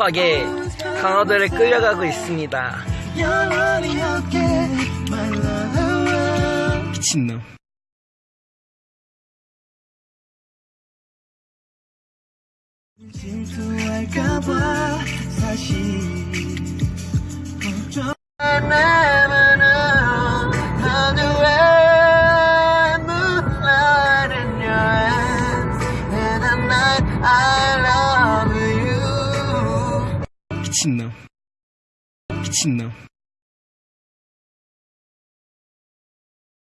급하게 강화도를 끌려가고 있습니다. 미친놈. 질투할까봐 미친놈. 미친놈